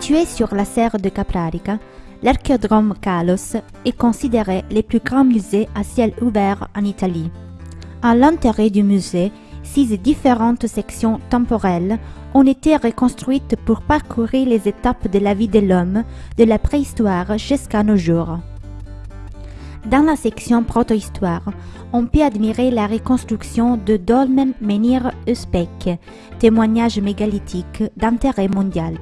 Situé sur la serre de Caprarica, l'archéodrome Kalos est considéré le plus grand musée à ciel ouvert en Italie. À l'intérieur du musée, six différentes sections temporelles ont été reconstruites pour parcourir les étapes de la vie de l'homme de la préhistoire jusqu'à nos jours. Dans la section protohistoire, on peut admirer la reconstruction de Dolmen Menhir Uzbek, témoignage mégalithique d'intérêt mondial.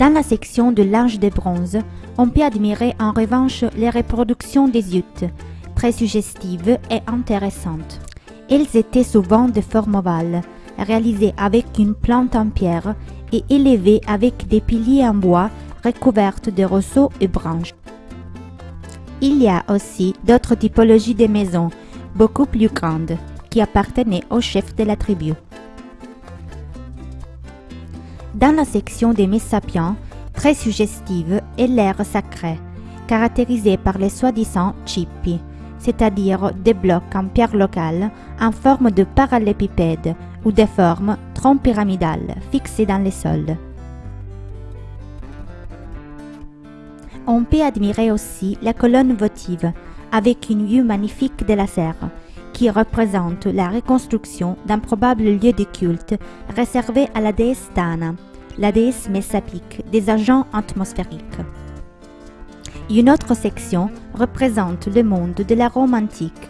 Dans la section de l'âge de bronze, on peut admirer en revanche les reproductions des utes, très suggestives et intéressantes. Elles étaient souvent de forme ovale, réalisées avec une plante en pierre et élevées avec des piliers en bois recouvertes de roseaux et branches. Il y a aussi d'autres typologies de maisons, beaucoup plus grandes, qui appartenaient au chef de la tribu. Dans la section des Messapiens, très suggestive est l'air sacré, caractérisé par les soi-disant chippi, c'est-à-dire des blocs en pierre locale en forme de parallépipède ou des formes pyramidales fixées dans les sols. On peut admirer aussi la colonne votive avec une vue magnifique de la serre qui représente la reconstruction d'un probable lieu de culte réservé à la déesse Tana, la déesse messapique des agents atmosphériques. Une autre section représente le monde de la Rome antique.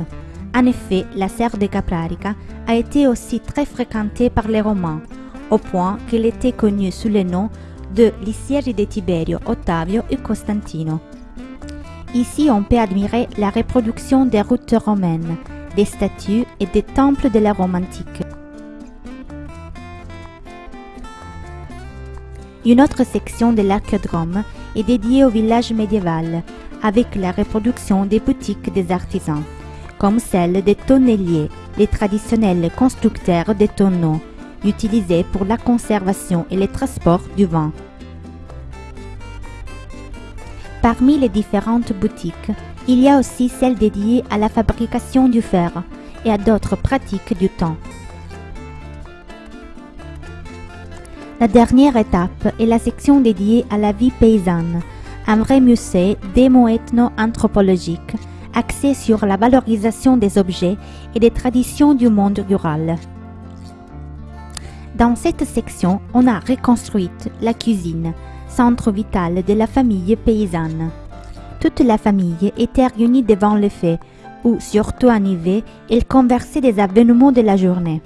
En effet, la serre de Caprarica a été aussi très fréquentée par les Romains, au point qu'elle était connue sous le nom de Lysieri de Tiberio, Ottavio et Costantino. Ici, on peut admirer la reproduction des routes romaines, des statues et des temples de la Rome antique. Une autre section de l'archéodrome est dédiée au village médiéval, avec la reproduction des boutiques des artisans, comme celle des tonneliers, les traditionnels constructeurs de tonneaux, utilisés pour la conservation et le transport du vin. Parmi les différentes boutiques, il y a aussi celles dédiées à la fabrication du fer et à d'autres pratiques du temps. La dernière étape est la section dédiée à la vie paysanne, un vrai musée démo-ethno-anthropologique axé sur la valorisation des objets et des traditions du monde rural. Dans cette section, on a reconstruit la cuisine, centre vital de la famille paysanne. Toute la famille était réunie devant le feu, où, surtout en hiver, elle conversait des événements de la journée.